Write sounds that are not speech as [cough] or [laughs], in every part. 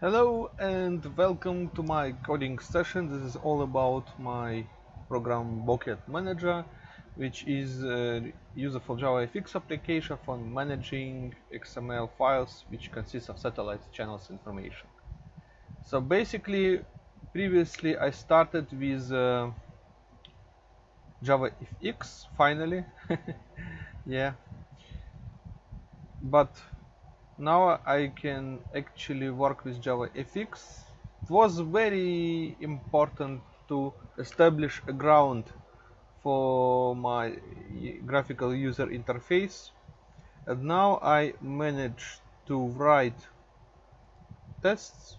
Hello and welcome to my coding session. This is all about my program Bouquet Manager, which is a useful JavaFX application for managing XML files which consist of satellite channels information. So basically, previously I started with uh, JavaFX, finally. [laughs] yeah. But now I can actually work with JavaFX. It was very important to establish a ground for my graphical user interface. And now I managed to write tests.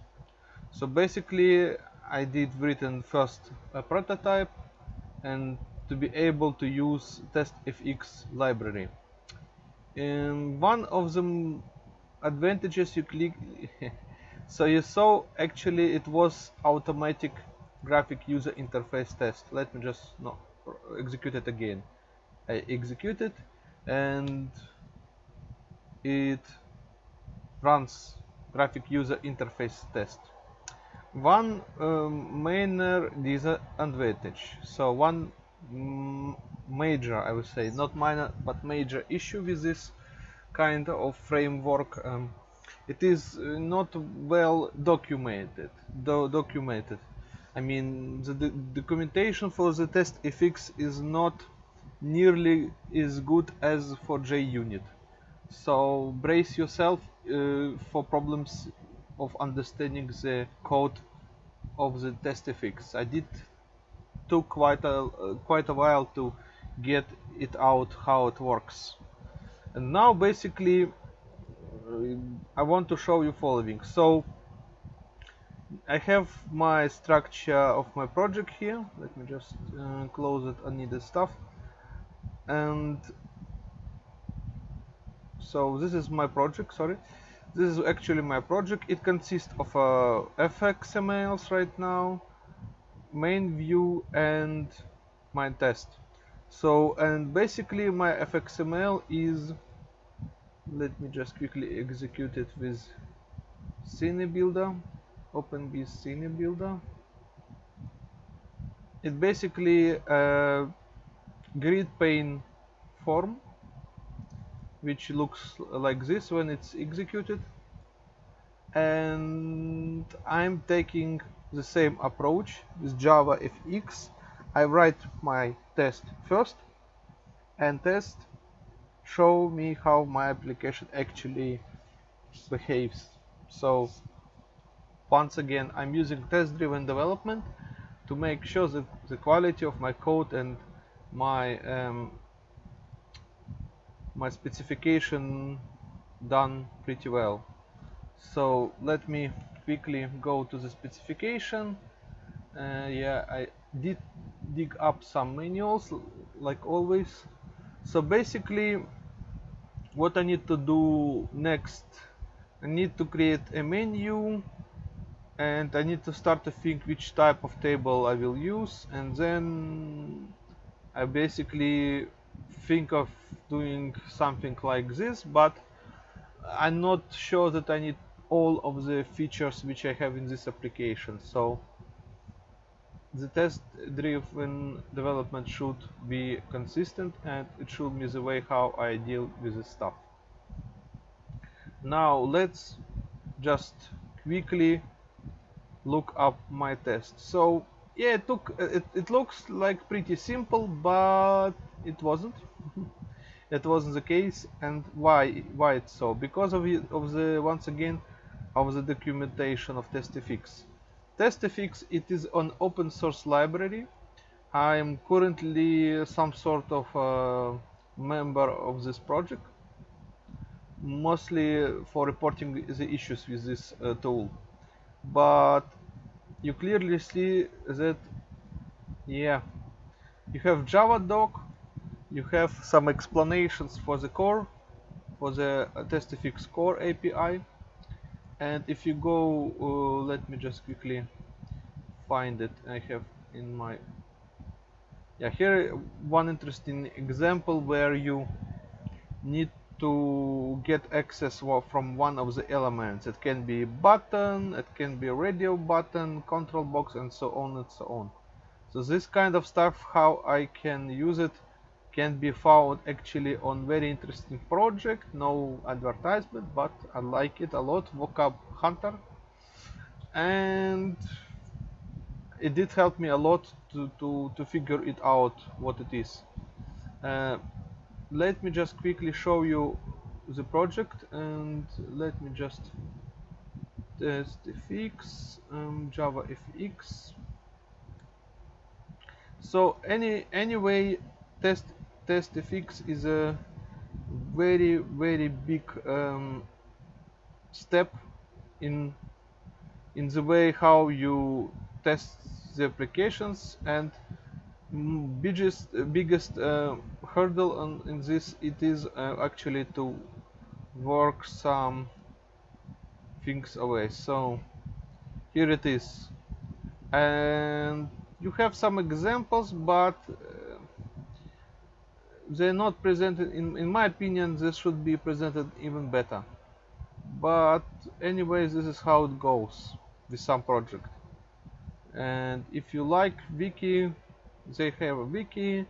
So basically I did written first a prototype and to be able to use testfx library. And one of the advantages you click [laughs] so you saw actually it was automatic graphic user interface test. Let me just no execute it again. I execute it and it runs graphic user interface test. One um, minor disadvantage. So one major I would say. Not minor but major issue with this kind of framework um, it is uh, not well documented do documented. I mean the, documentation for the testfx is not nearly as good as for JUnit. So brace yourself uh, for problems of understanding the code of the testfx I did took quite a uh, quite a while to get it out how it works and now basically uh, I want to show you following. So I have my structure of my project here. Let me just uh, close it. Unneeded stuff. And so this is my project sorry. This is actually my project. It consists of uh, fxmls right now main view and my test so and basically my fxml is let me just quickly execute it with scene builder open this scene builder. It basically a grid pane form which looks like this when it's executed. And I'm taking the same approach with Java FX I write my test first and test show me how my application actually behaves. So once again I'm using test driven development to make sure that the quality of my code and my um, my specification done pretty well. So let me quickly go to the specification. Uh, yeah I did dig up some manuals like always. So basically what I need to do next I need to create a menu and I need to start to think which type of table I will use and then I basically think of doing something like this but I'm not sure that I need all of the features which I have in this application so the test driven development should be consistent and it should be the way how I deal with this stuff. Now let's just quickly look up my test. So yeah it took it, it looks like pretty simple but it wasn't. [laughs] That wasn't the case and why why it's so? Because of, of the once again of the documentation of testfx testfx it is an open source library. I am currently some sort of a member of this project mostly for reporting the issues with this uh, tool. But you clearly see that yeah you have java doc you have some explanations for the core for the uh, testfx core api and if you go uh, let me just quickly find it i have in my yeah here one interesting example where you need to get access from one of the elements. It can be button, it can be radio button, control box and so on and so on. So this kind of stuff, how I can use it, can be found actually on very interesting project. No advertisement, but I like it a lot, Vocab Hunter. And it did help me a lot to, to, to figure it out what it is. Uh, let me just quickly show you the project and let me just test fx um, java fx so any anyway test test fx is a very very big um, step in in the way how you test the applications and biggest biggest uh, hurdle on, in this it is uh, actually to work some things away. So here it is. And you have some examples but they're not presented in, in my opinion this should be presented even better. But anyway this is how it goes with some project. And if you like wiki they have a wiki.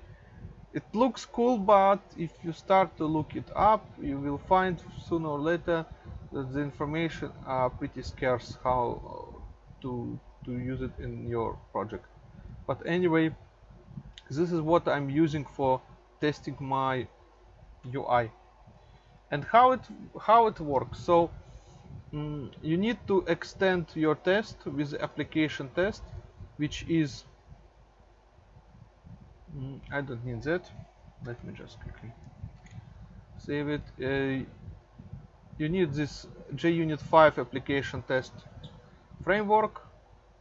It looks cool but if you start to look it up you will find sooner or later that the information are pretty scarce how to to use it in your project. But anyway this is what I'm using for testing my UI and how it how it works. So mm, you need to extend your test with application test which is Mm, I don't need that. Let me just quickly save it. Uh, you need this JUnit 5 application test framework.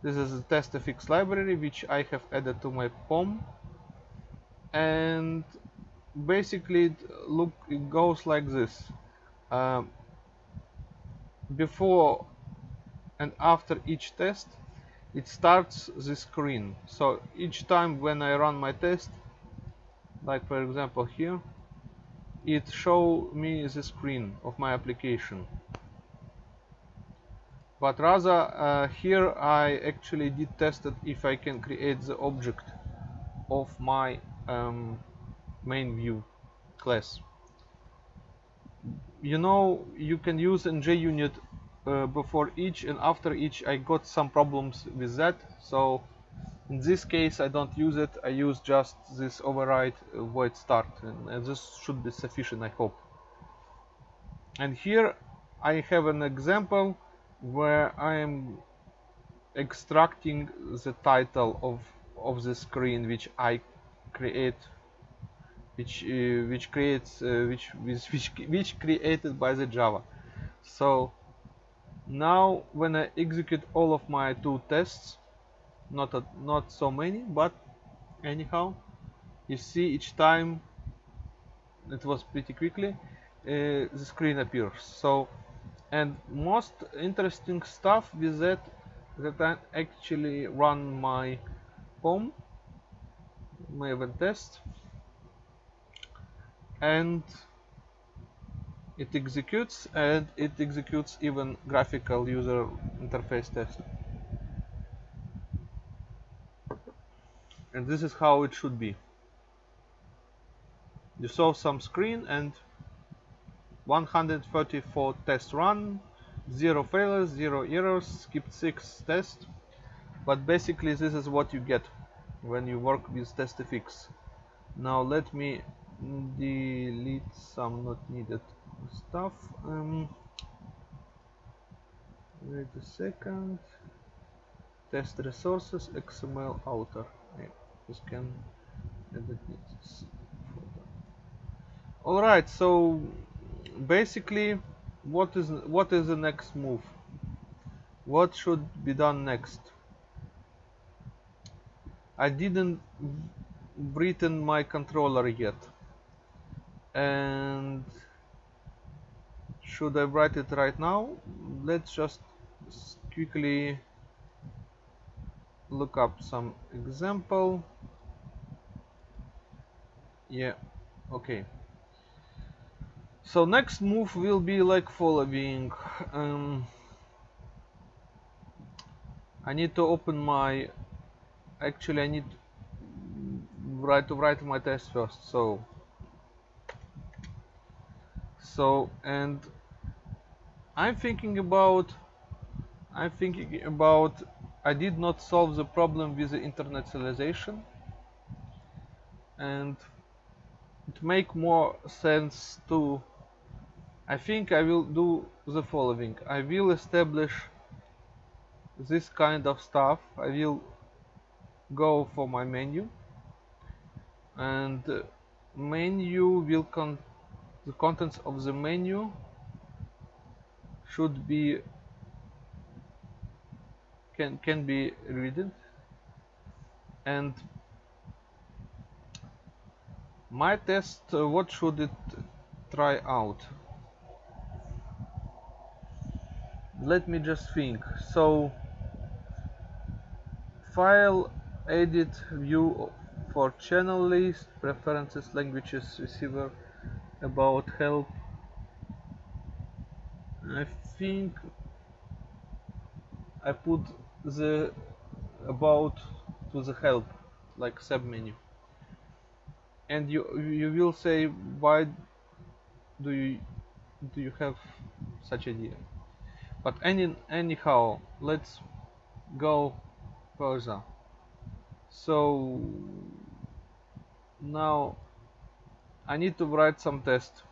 This is the testfx library which I have added to my POM and basically it look it goes like this. Um, before and after each test it starts the screen. So each time when I run my test like for example here it show me the screen of my application. But rather uh, here I actually did test it if I can create the object of my um, main view class. You know you can use in JUnit uh, before each and after each I got some problems with that. So in this case I don't use it. I use just this override uh, void start. And, and this should be sufficient I hope. And here I have an example where I am extracting the title of of the screen which I create which uh, which creates uh, which, which which created by the Java. So now when I execute all of my two tests not a, not so many but anyhow you see each time it was pretty quickly uh, the screen appears. So and most interesting stuff with that that I actually run my POM my event test and it executes and it executes even graphical user interface test. And this is how it should be. You saw some screen and 134 tests run zero failures zero errors skipped six tests. But basically this is what you get when you work with testfx now let me delete some not needed stuff um, wait a second. Test resources xml outer yeah, just can edit this all right so basically what is what is the next move? What should be done next? I didn't written my controller yet and should I write it right now? Let's just quickly look up some example. Yeah okay. So next move will be like following. Um, I need to open my actually I need write to write my test first so so and I'm thinking about I'm thinking about I did not solve the problem with the internationalization. And it make more sense to I think I will do the following. I will establish this kind of stuff. I will go for my menu. And menu will con the contents of the menu should be can can be read. And my test uh, what should it try out? Let me just think. So file edit view for channel list preferences languages receiver about help I think I put the about to the help like sub menu. And you you will say why do you do you have such idea? But any anyhow let's go further. So now I need to write some test.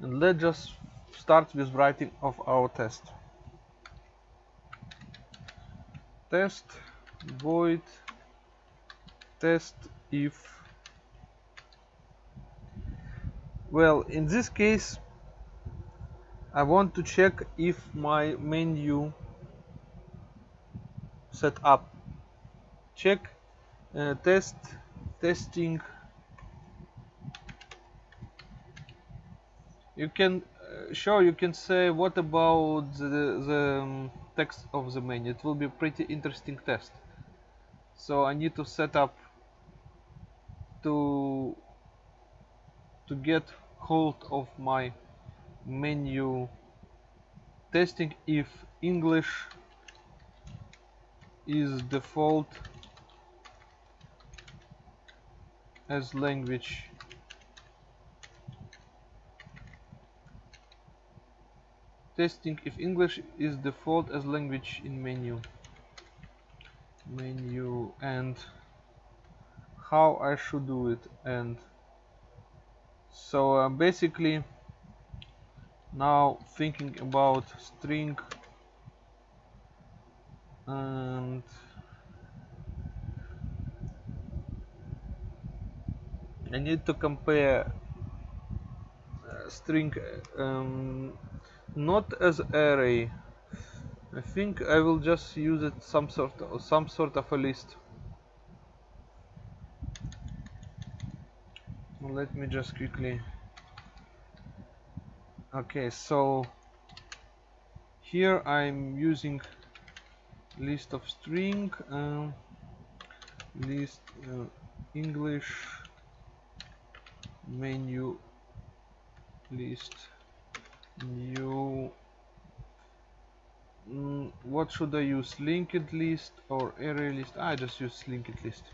And let's just start with writing of our test. Test void test if. Well in this case I want to check if my menu set up. Check uh, test testing. You can uh, sure you can say what about the, the um, text of the menu it will be pretty interesting test. So I need to set up to to get hold of my menu testing if English is default as language. Testing if English is default as language in menu. Menu and how I should do it and so uh, basically now thinking about string and I need to compare uh, string um, not as array. I think I will just use it some sort of some sort of a list. Let me just quickly. Okay so here I'm using list of string um, list uh, English menu list. New. Mm, what should I use? Linked list or array list? I just use linked list.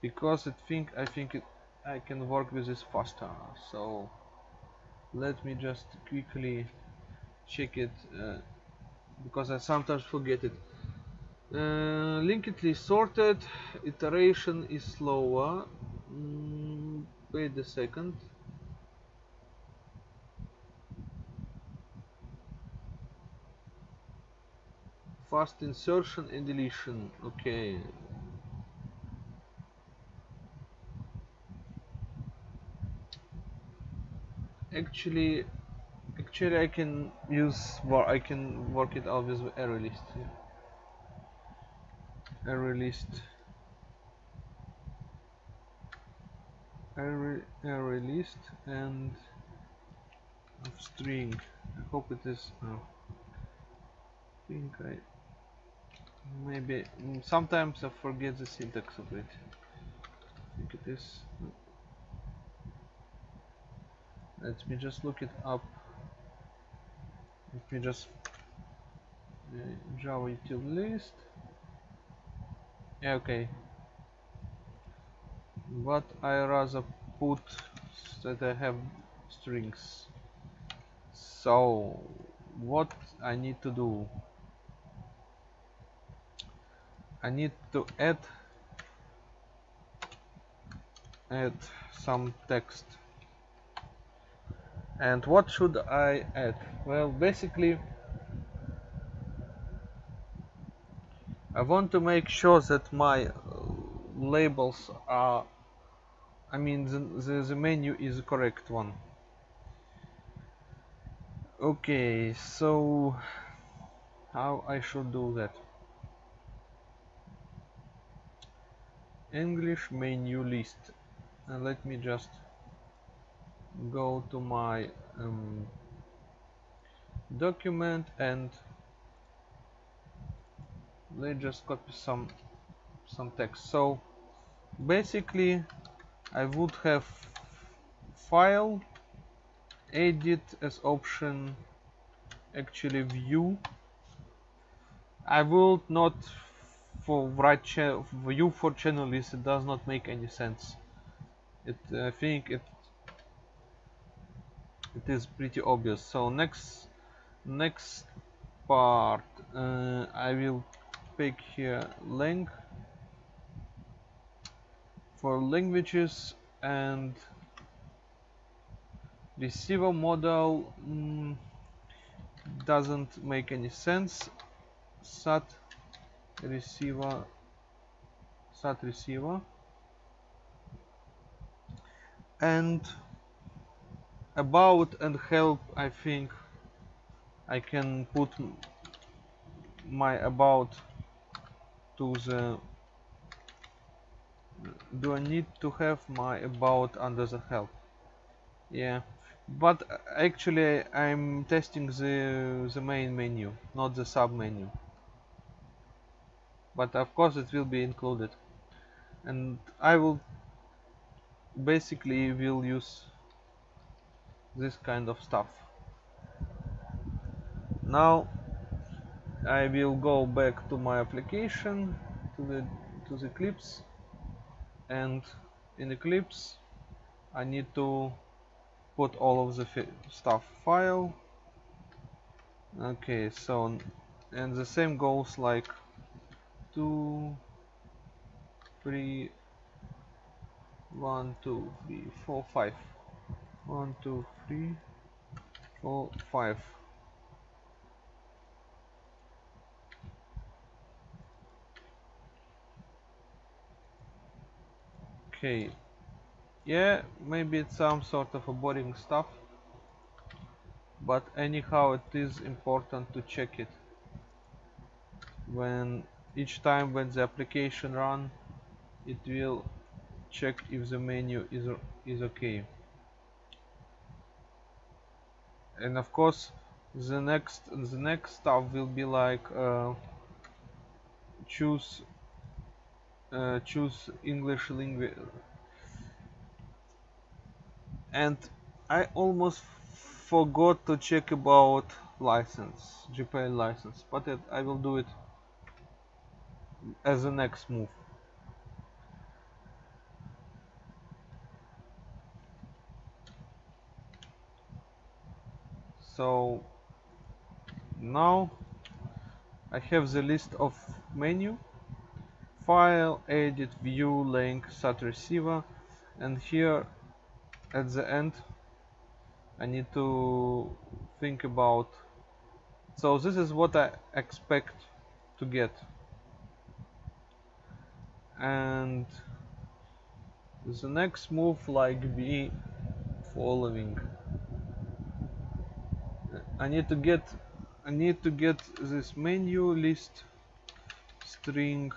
Because I think I think it, I can work with this faster. So let me just quickly check it uh, because I sometimes forget it. Uh, linked list sorted. Iteration is slower. Mm, wait a second. Fast insertion and deletion. Okay. Actually actually I can use or I can work it out with array list array list array, array list and of string. I hope it is oh, I think I maybe mm, sometimes I forget the syntax of it. I think it is. Let me just look it up. Let me just uh, java util list. Yeah, okay but I rather put that I have strings. So what I need to do? I need to add add some text. And what should I add? Well basically I want to make sure that my labels are I mean the, the, the menu is the correct one. Okay so how I should do that? English menu list. And let me just go to my um, document and let's just copy some some text. So basically I would have file edit as option actually view. I will not for write view for channel list it does not make any sense. It I think it it is pretty obvious. So next next part uh, I will pick here length for languages and receiver model mm, doesn't make any sense. Sat receiver sat receiver. And about and help I think I can put my about to the do I need to have my about under the help yeah. But actually I'm testing the the main menu not the sub menu. But of course it will be included. And I will basically will use this kind of stuff. Now I will go back to my application to the to the Eclipse and in Eclipse I need to put all of the stuff file. Okay so and the same goes like two three one two three four five. One two three four five okay. Yeah maybe it's some sort of a boring stuff. But anyhow it is important to check it. When each time when the application run it will check if the menu is is okay. And of course the next the next stuff will be like uh, choose uh, choose English language and I almost forgot to check about license GPL license but it, I will do it as the next move. So now I have the list of menu file edit view link sat receiver and here at the end I need to think about so this is what I expect to get. And the next move like be following. I need to get I need to get this menu list string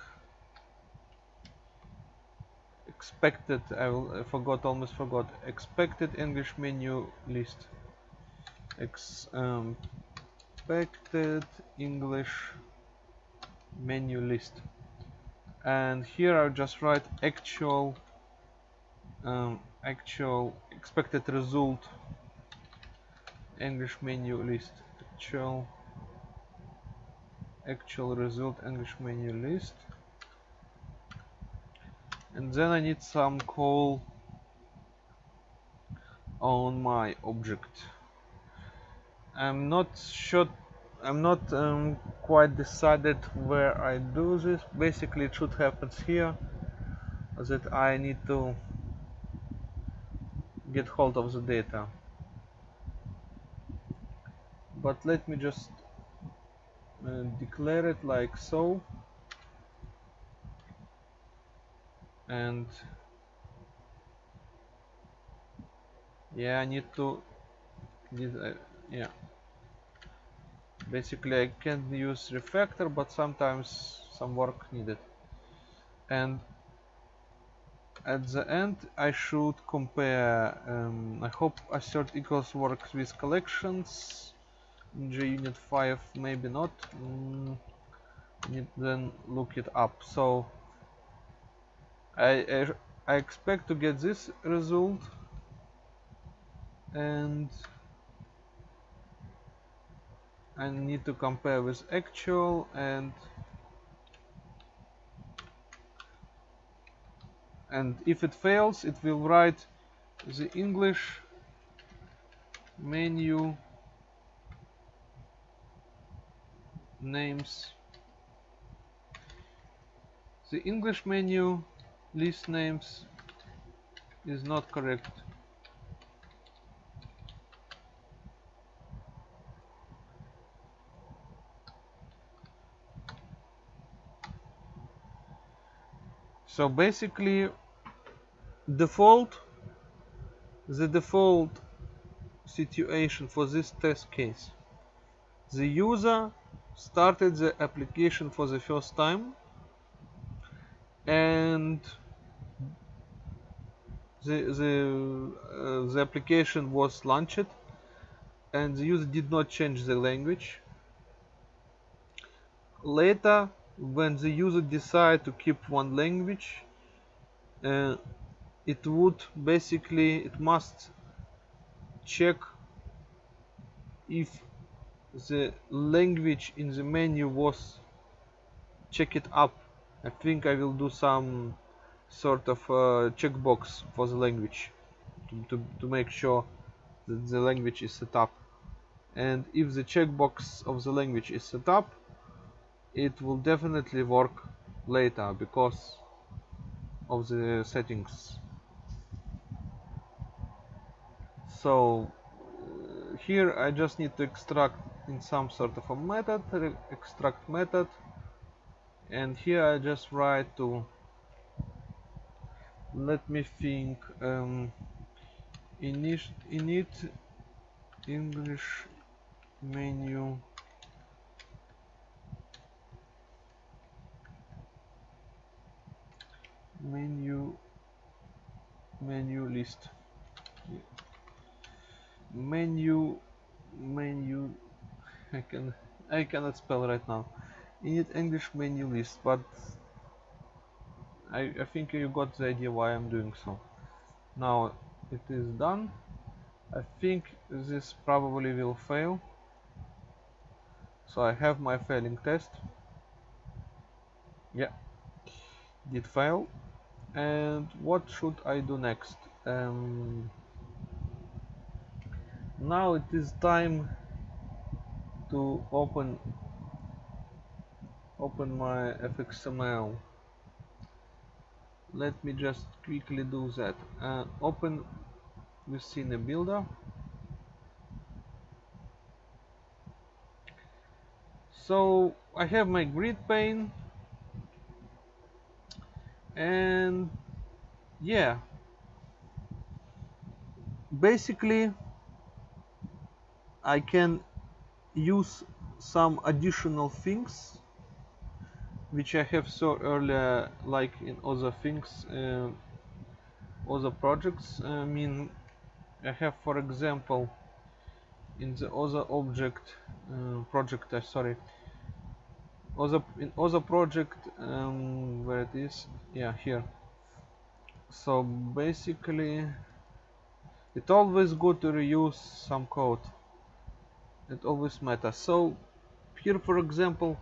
expected I, will, I forgot almost forgot. Expected English menu list. Ex, um, expected English menu list. And here I'll just write actual um, actual expected result. English menu list. Actual actual result English menu list and then I need some call on my object. I'm not sure I'm not um, quite decided where I do this. Basically it should happen here that I need to get hold of the data. But let me just uh, declare it like so and yeah I need to uh, yeah. Basically I can use refactor but sometimes some work needed. And at the end I should compare um, I hope assert equals works with collections. In JUnit 5 maybe not. Mm, need then look it up. So I, I, I expect to get this result. And I need to compare with actual and and if it fails it will write the English menu names. The English menu list names is not correct. So basically default the default situation for this test case. The user started the application for the first time and the the uh, the application was launched and the user did not change the language. Later when the user decide to keep one language uh, it would basically it must check if the language in the menu was check it up. I think I will do some sort of uh, checkbox for the language. To, to, to make sure that the language is set up. And if the checkbox of the language is set up it will definitely work later because of the settings. So uh, here I just need to extract in some sort of a method extract method. And here I just write to let me think um, init, init English menu. Menu menu list. Menu menu I can I cannot spell right now. Init English menu list but I, I think you got the idea why I'm doing so. Now it is done. I think this probably will fail. So I have my failing test. Yeah. Did fail. And what should I do next? Um, now it is time to open open my fxml let me just quickly do that. Uh, open within a builder. So I have my grid pane. And yeah. Basically I can use some additional things which I have saw earlier like in other things uh, other projects. I mean I have for example in the other object uh, project uh, sorry other in other project um, where it is yeah here. So basically it's always good to reuse some code. It always matters. So here for example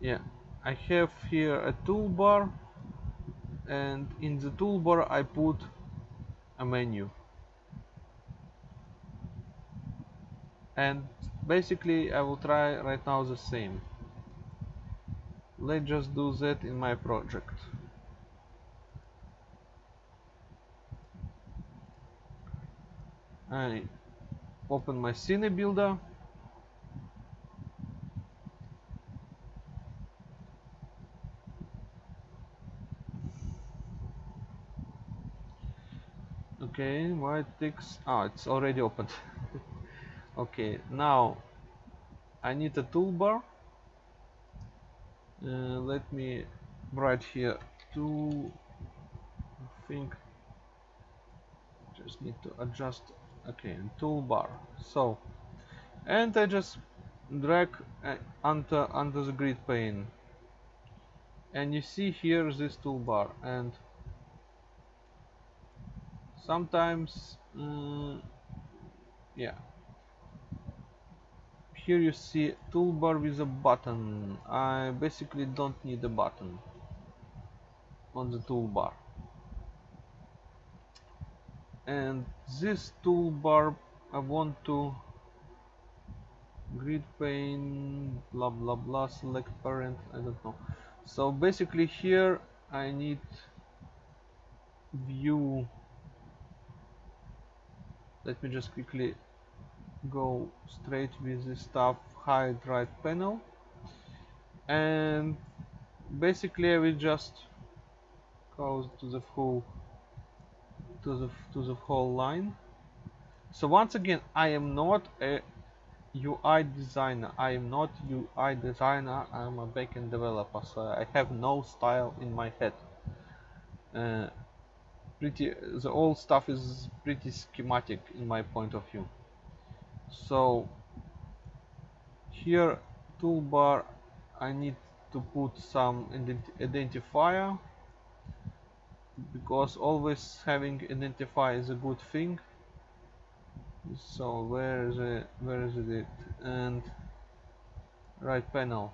yeah. I have here a toolbar and in the toolbar I put a menu. And basically I will try right now the same. Let's just do that in my project. I open my scene builder okay why it takes ah it's already opened. [laughs] Okay now I need a toolbar. Uh, let me write here to I think just need to adjust. Okay toolbar. So and I just drag uh, under under the grid pane. And you see here this toolbar and sometimes mm, yeah. Here you see toolbar with a button. I basically don't need a button on the toolbar. And this toolbar I want to grid pane blah blah blah select parent I don't know. So basically here I need view let me just quickly go straight with this stuff hide right panel. And basically I will just go to the full to the to the whole line. So once again I am not a UI designer. I am not UI designer. I'm a backend developer so I have no style in my head. Uh, pretty the old stuff is pretty schematic in my point of view. So here toolbar I need to put some ident identifier because always having identifier is a good thing. So where is it where is it? And right panel.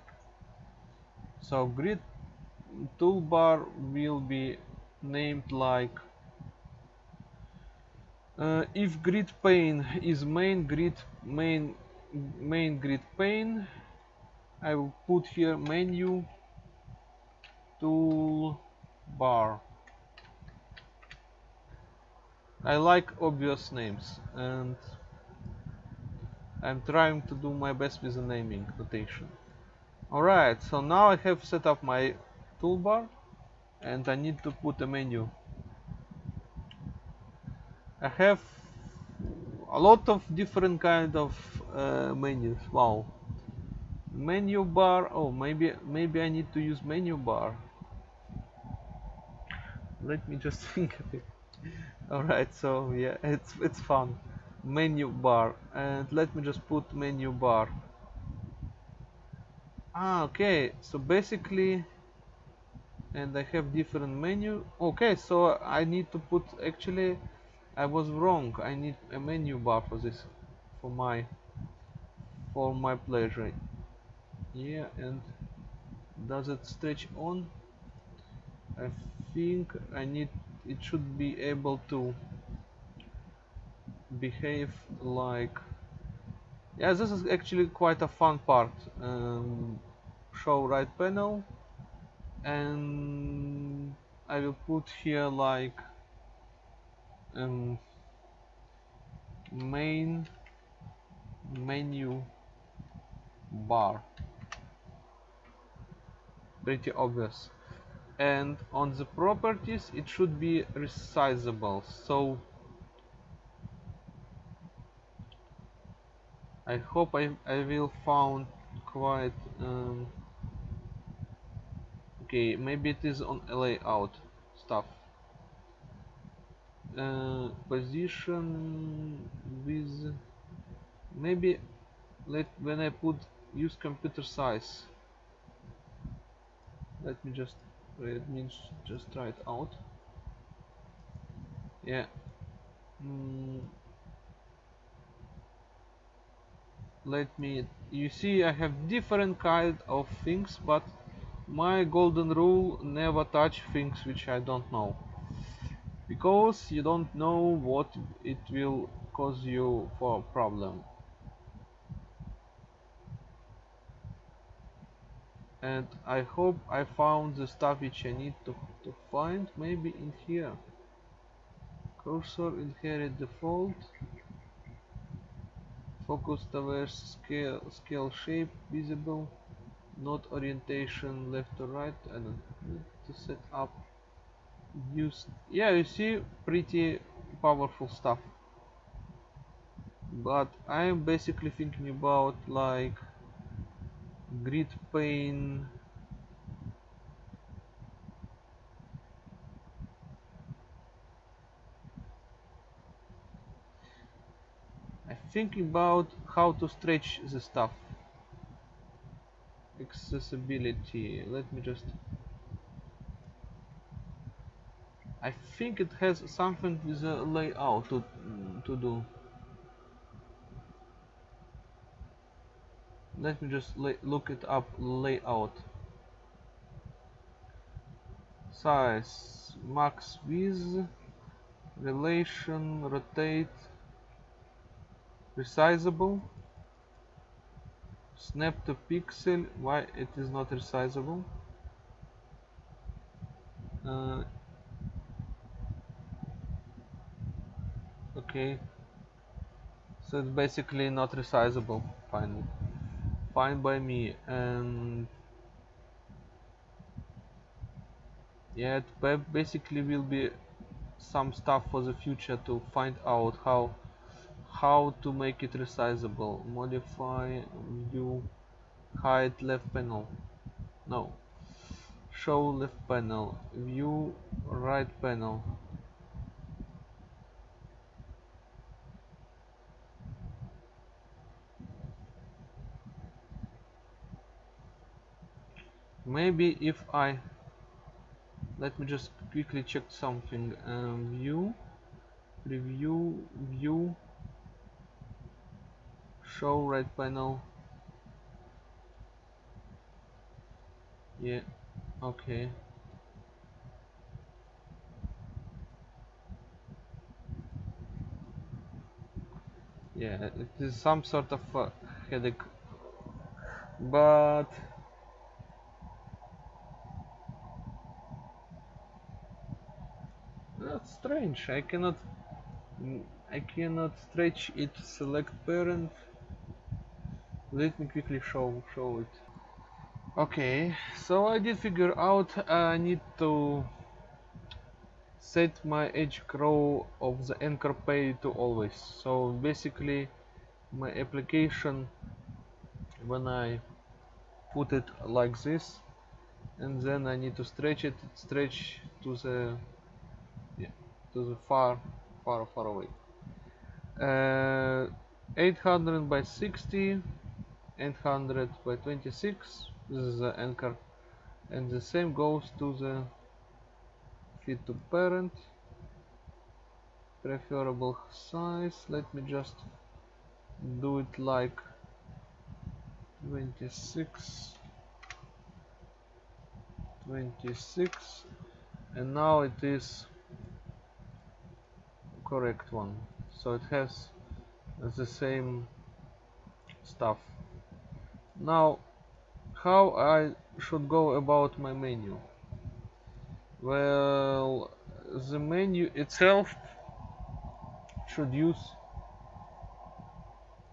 So grid toolbar will be named like uh, if grid pane is main grid main main grid pane I will put here menu tool bar I like obvious names and I'm trying to do my best with the naming notation. Alright so now I have set up my toolbar and I need to put a menu I have a lot of different kind of uh, menus. Wow. Menu bar. Oh maybe maybe I need to use menu bar. Let me just [laughs] think of it. Alright so yeah it's it's fun. Menu bar. And let me just put menu bar. Ah okay. So basically and I have different menu. Okay so I need to put actually I was wrong. I need a menu bar for this for my for my pleasure. Yeah and does it stretch on? I think I need it should be able to behave like yeah this is actually quite a fun part. Um, show right panel and I will put here like um, main menu bar. Pretty obvious. And on the properties it should be resizable. So I hope I, I will found quite um, okay maybe it is on layout stuff uh, position with maybe let when I put use computer size. Let me just let me just try it out. Yeah. Mm. let me you see I have different kind of things but my golden rule never touch things which I don't know because you don't know what it will cause you for a problem. And I hope I found the stuff which I need to, to find maybe in here. Cursor inherit default. Focus towards scale scale shape visible. Not orientation left to right. And to set up use yeah you see pretty powerful stuff. But I'm basically thinking about like grid pane I think about how to stretch the stuff. Accessibility. Let me just I think it has something with the layout to, to do. Let me just look it up layout. Size max width relation rotate resizable. Snap to pixel why it is not resizable? Uh, okay. So it's basically not resizable fine fine by me and yeah it basically will be some stuff for the future to find out how how to make it resizable. Modify view hide left panel. No. Show left panel. View right panel maybe if I let me just quickly check something. Um, view preview view show right panel. Yeah okay. Yeah it is some sort of headache. But that's strange. I cannot I cannot stretch it select parent. Let me quickly show show it. Okay so I did figure out I need to set my edge row of the anchor pane to always. So basically my application when I put it like this and then I need to stretch it stretch to the to the far far far away. Uh, 800 by 60 800 by 26 this is the anchor. And the same goes to the fit to parent. Preferable size. Let me just do it like 26 26 and now it is correct one. So it has the same stuff. Now how I should go about my menu? Well the menu itself should use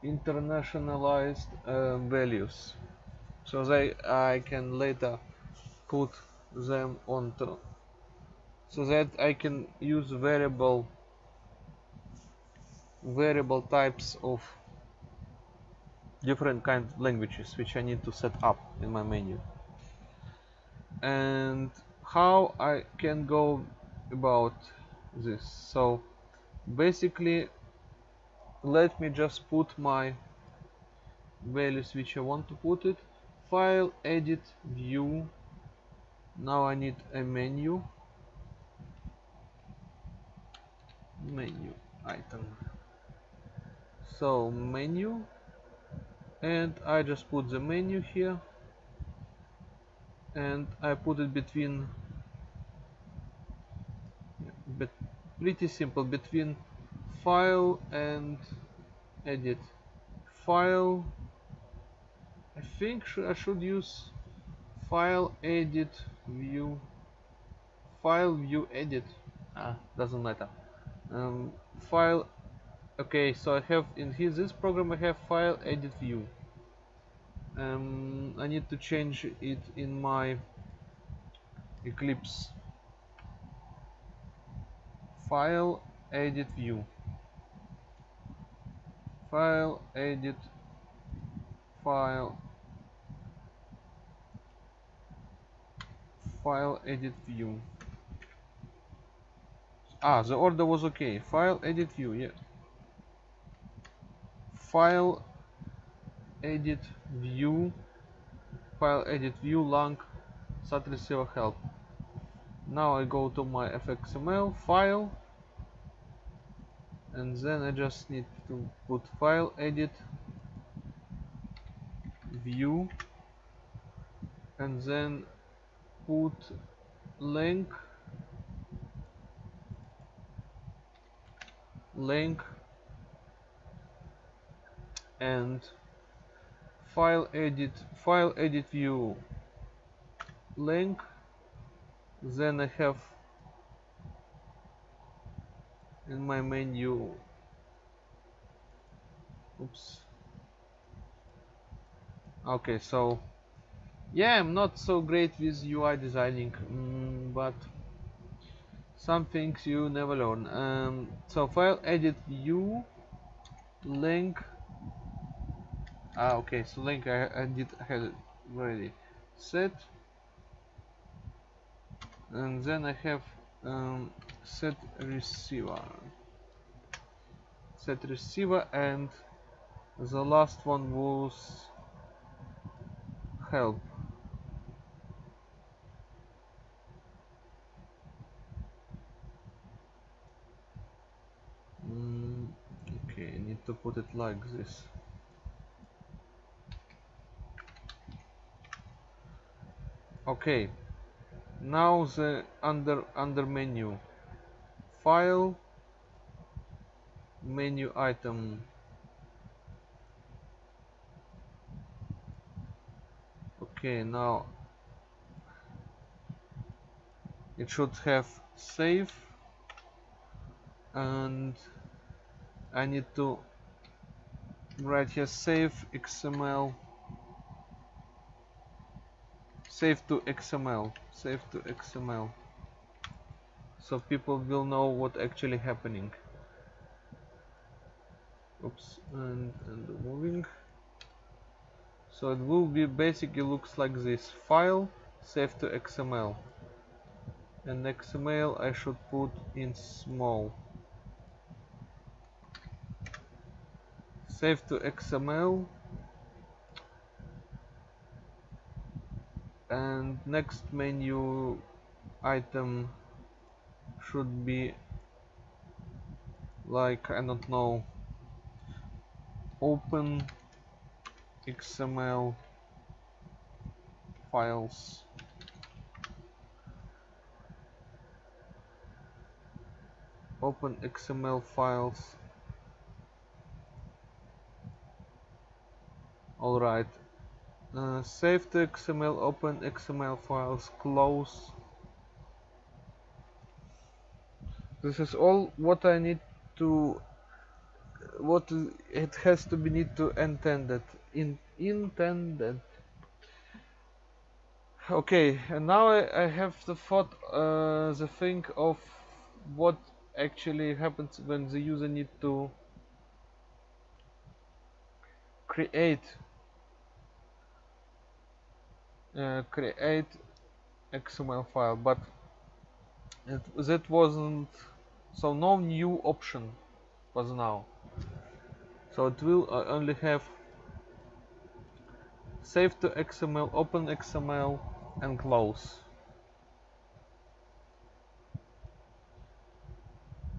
internationalized uh, values. So that I can later put them onto so that I can use variable variable types of different kind of languages which I need to set up in my menu. And how I can go about this? So basically let me just put my values which I want to put it. File edit view. Now I need a menu. Menu item so menu and I just put the menu here and I put it between but pretty simple between file and edit. File I think sh I should use file edit view file view edit. Ah. Doesn't matter. Um, file okay so I have in here this program I have file edit view. Um, I need to change it in my Eclipse file edit view. File edit file. File edit view. Ah the order was okay. File edit view yeah file edit view file edit view lang sat receiver help. Now I go to my fxml file and then I just need to put file edit view and then put link link and file edit file edit view link. Then I have in my menu oops. Okay so yeah I'm not so great with UI designing mm, but some things you never learn. Um, so file edit view link ah okay so link I, I did it already set. And then I have um, set receiver. Set receiver and the last one was help. Mm, okay I need to put it like this okay. Now the under under menu. File menu item. Okay now it should have save and I need to write here save XML save to XML save to XML so people will know what actually happening. Oops and, and moving. So it will be basically looks like this. File save to XML and XML I should put in small. Save to XML and next menu item should be like I don't know open XML files. Open XML files. Alright uh, save the XML open XML files close. This is all what I need to what it has to be need to intended in intended. Okay and now I, I have the thought uh, the thing of what actually happens when the user need to create uh, create XML file but it, that wasn't so no new option was now. So it will uh, only have save to XML open XML and close.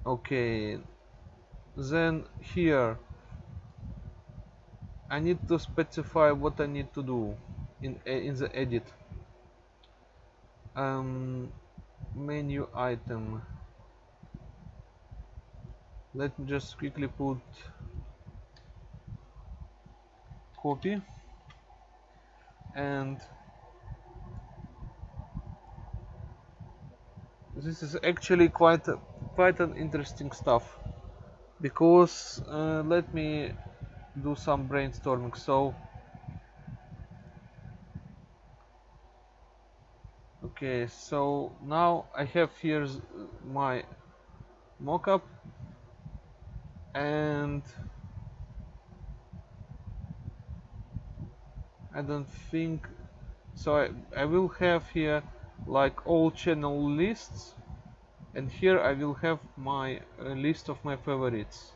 Okay then here I need to specify what I need to do in in the edit. Um, menu item. Let me just quickly put copy and this is actually quite quite an interesting stuff because uh, let me do some brainstorming. So okay so now I have here my mockup and I don't think so I, I will have here like all channel lists and here I will have my uh, list of my favorites.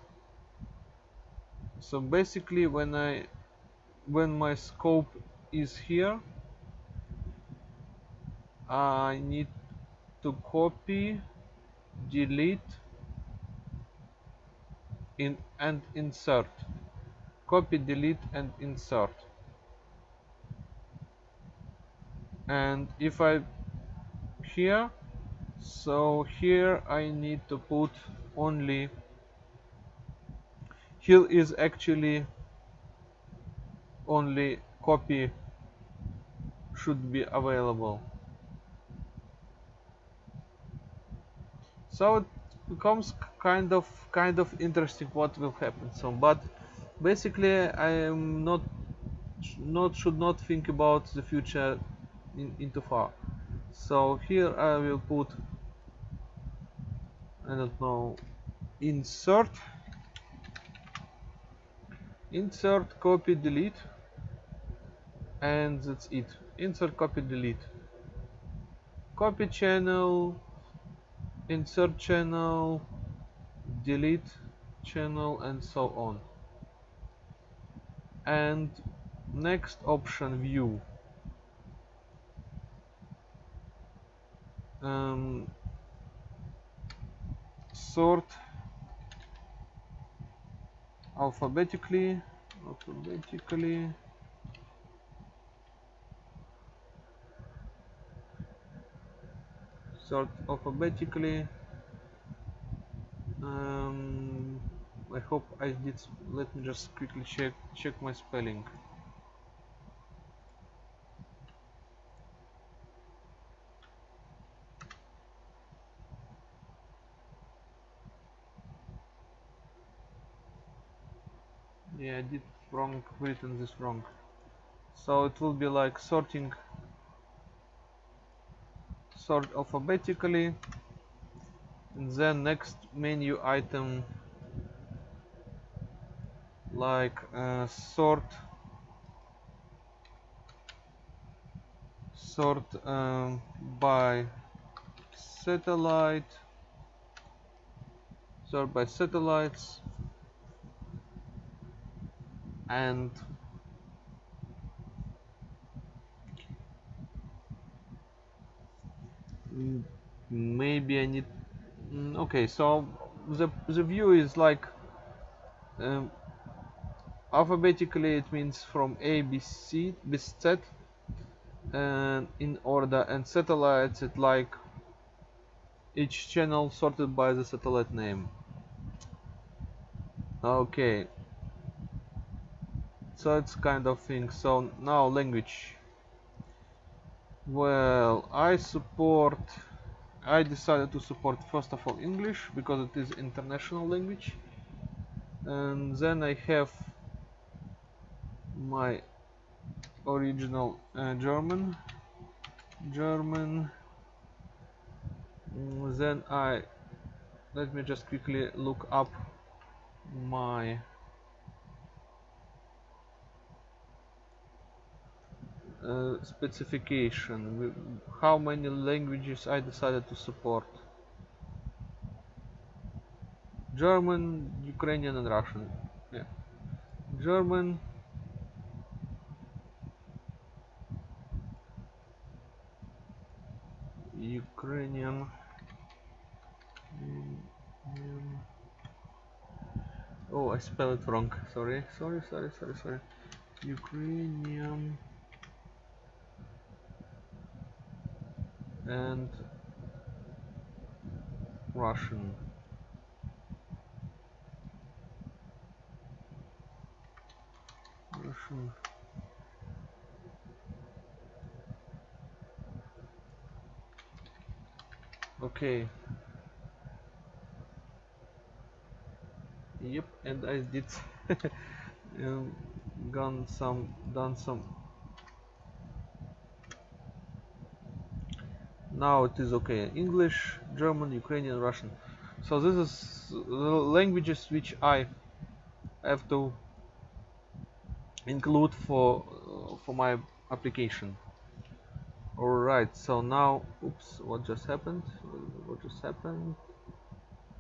So basically when I when my scope is here I need to copy delete in and insert. Copy delete and insert. And if I here so here I need to put only here is actually only copy should be available so it becomes kind of kind of interesting what will happen so but basically I am not not should not think about the future in, into far. So here I will put I don't know insert insert copy delete and that's it. Insert copy delete. Copy channel insert channel delete channel and so on. And next option view. Um, sort alphabetically alphabetically sort alphabetically um, I hope I did let me just quickly check check my spelling. Yeah I did wrong written this wrong. So it will be like sorting sort alphabetically. And then next menu item like uh, sort sort um, by satellite sort by satellites and maybe I need mm, okay so the, the view is like um, alphabetically it means from A B C B Z and in order and satellites it like each channel sorted by the satellite name. Okay. So it's kind of thing. So now language well I support I decided to support first of all English because it is international language. And then I have my original uh, German German. Mm, then I let me just quickly look up my uh, specification. How many languages I decided to support? German, Ukrainian and Russian. Yeah. German. Ukrainian. Oh I spelled it wrong. Sorry. Sorry sorry sorry sorry. Ukrainian and Russian. Russian. Okay. Yep and I did. [laughs] Um, gone some done some now it is okay English German Ukrainian Russian so this is the languages which I have to include for uh, for my application Alright, so now, oops, what just happened? What just happened?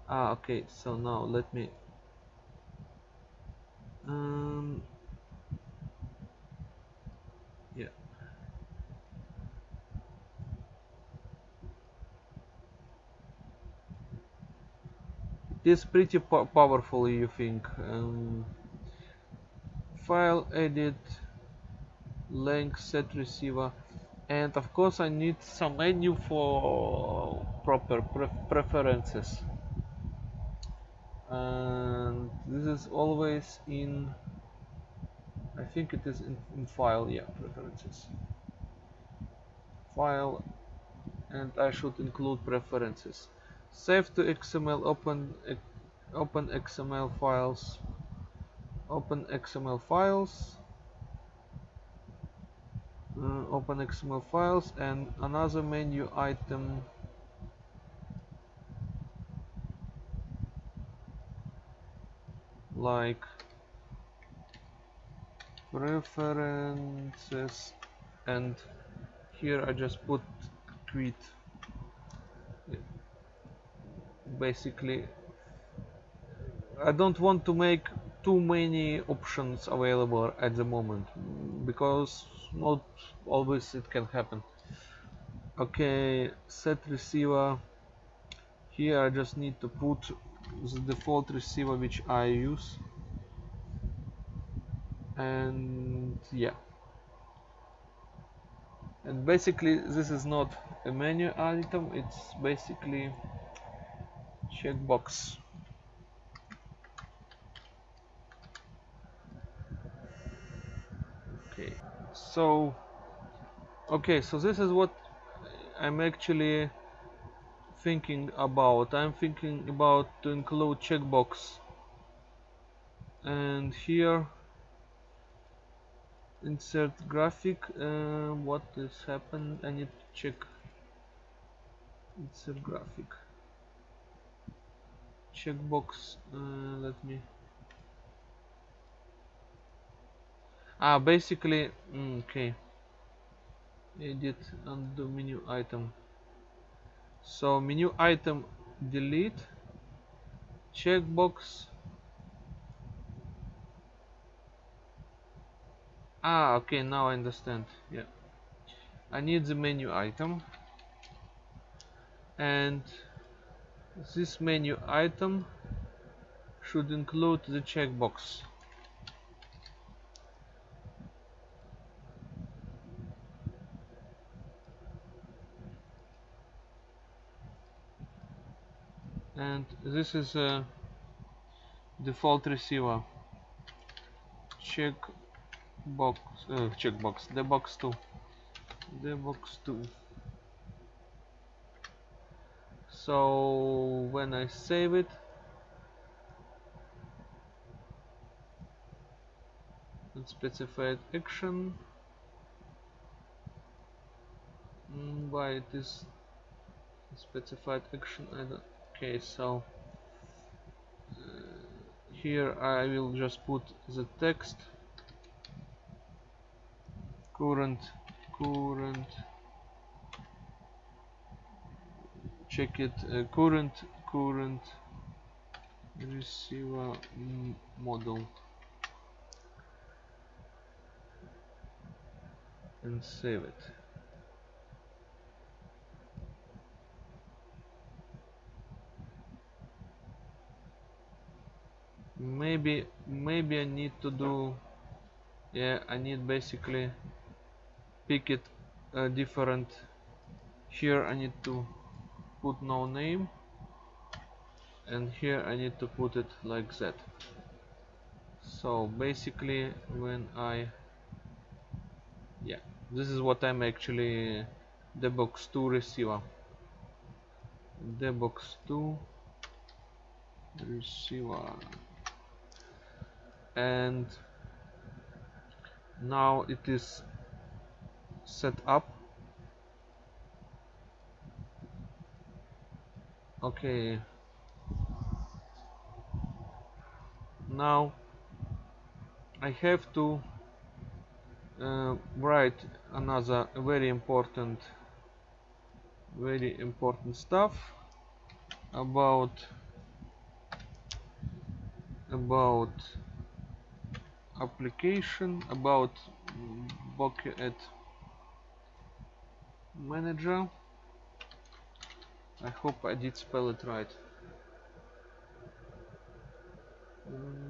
Ah, okay, so now let me um, is pretty po powerful, you think. Um, file edit, length set receiver. And of course I need some menu for proper pre preferences. And this is always in I think it is in, in file yeah preferences. File and I should include preferences save to XML open open XML files. Open XML files. Uh, open XML files and another menu item. Like preferences. And here I just put tweet basically. I don't want to make too many options available at the moment because not always it can happen. Okay set receiver. Here I just need to put the default receiver which I use. And yeah. And basically this is not a menu item. It's basically checkbox okay so okay so this is what I'm actually thinking about. I'm thinking about to include checkbox. And here insert graphic uh, what is happened I need to check. Insert graphic checkbox uh, let me. Ah basically mm, okay. Edit undo menu item. So menu item delete. Checkbox. Ah okay now I understand. Yeah. I need the menu item. And this menu item should include the checkbox. And this is a default receiver. Check box uh, checkbox the box 2 the box 2 so when I save it and specified action mm, why it is specified action I don't okay so uh, here I will just put the text current current check it. Uh, current current receiver model. And save it. Maybe maybe I need to do yeah I need basically pick it uh, different. Here I need to put no name and here I need to put it like that. So basically when I yeah this is what I'm actually debox2 receiver. Debox2 receiver. And now it is set up okay now I have to uh, write another very important very important stuff about about application about Bouquet Manager I hope I did spell it right. Mm.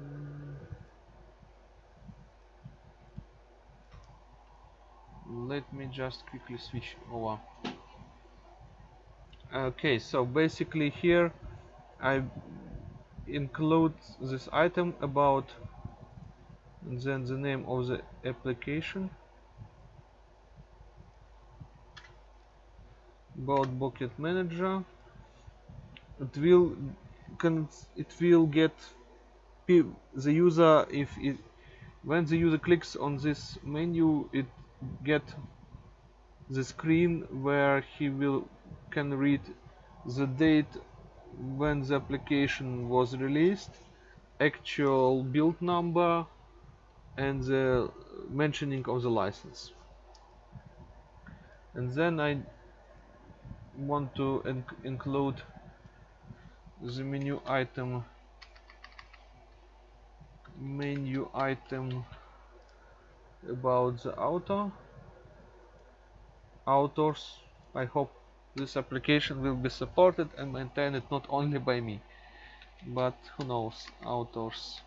let me just quickly switch. Over okay so basically here I include this item about and then the name of the application about Bouquet Manager. It will can it will get the user if it when the user clicks on this menu it get the screen where he will can read the date when the application was released actual build number and the mentioning of the license. And then I want to inc include the menu item menu item about the auto authors I hope this application will be supported and maintained not only by me but who knows authors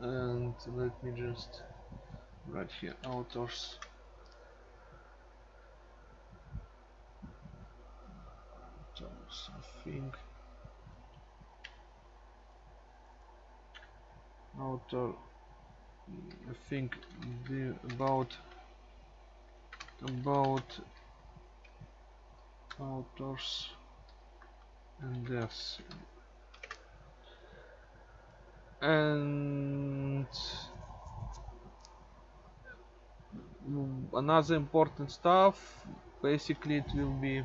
and let me just write here authors Author I think the about about authors and this and another important stuff basically it will be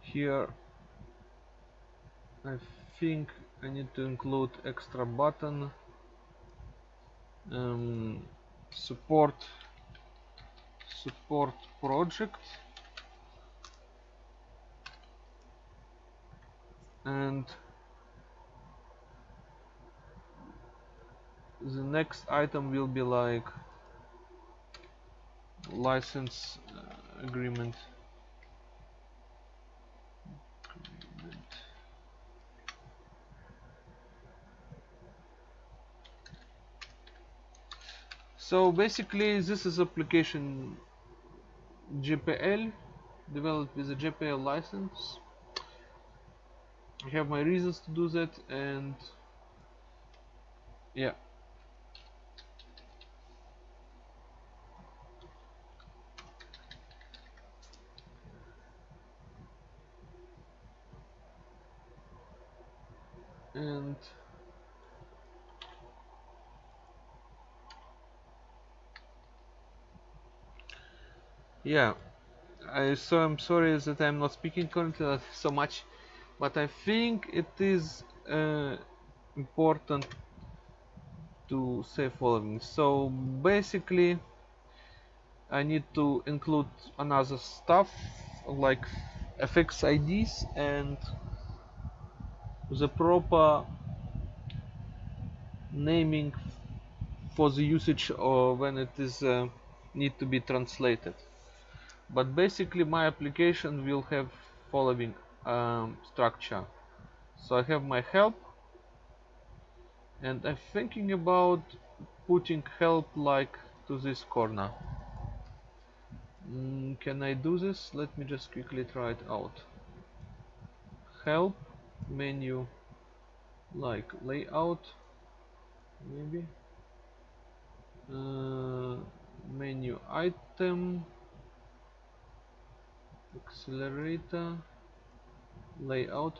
here I think I need to include extra button um, support support project. And the next item will be like license uh, agreement so basically this is application GPL developed with a GPL license. I have my reasons to do that and yeah. And yeah. I so I'm sorry that I'm not speaking currently [laughs] so much but I think it is uh, important to say following. So basically I need to include another stuff like FX IDs and the proper naming for the usage or when it is uh, need to be translated but basically my application will have following um, structure. So I have my help and I'm thinking about putting help like to this corner. Mm, can I do this? Let me just quickly try it out. Help menu like layout maybe. Uh, menu item accelerator layout.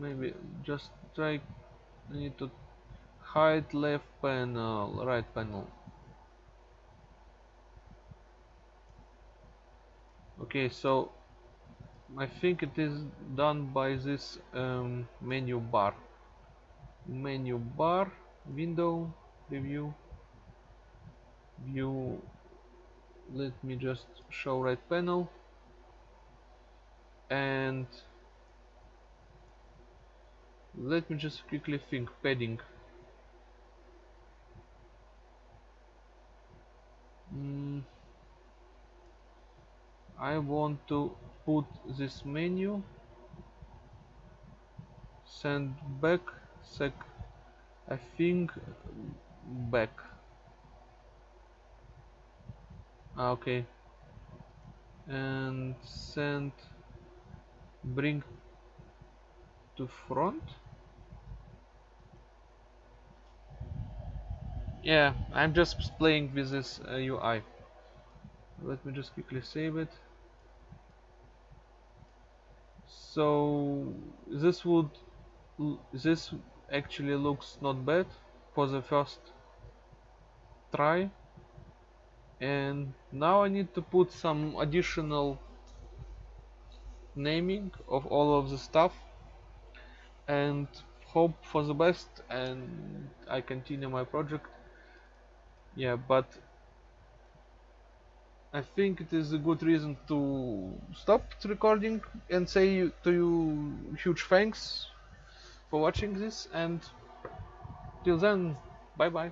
Maybe just try need to hide left panel right panel. Okay so I think it is done by this um, menu bar. Menu bar window preview view let me just show right panel. And let me just quickly think padding. Mm, I want to put this menu. Send back sec I think back ah, okay and send bring to front? Yeah I'm just playing with this uh, UI let me just quickly save it. So this would this actually looks not bad for the first try and now I need to put some additional naming of all of the stuff and hope for the best and I continue my project. Yeah but I think it is a good reason to stop recording and say to you huge thanks for watching this and till then bye bye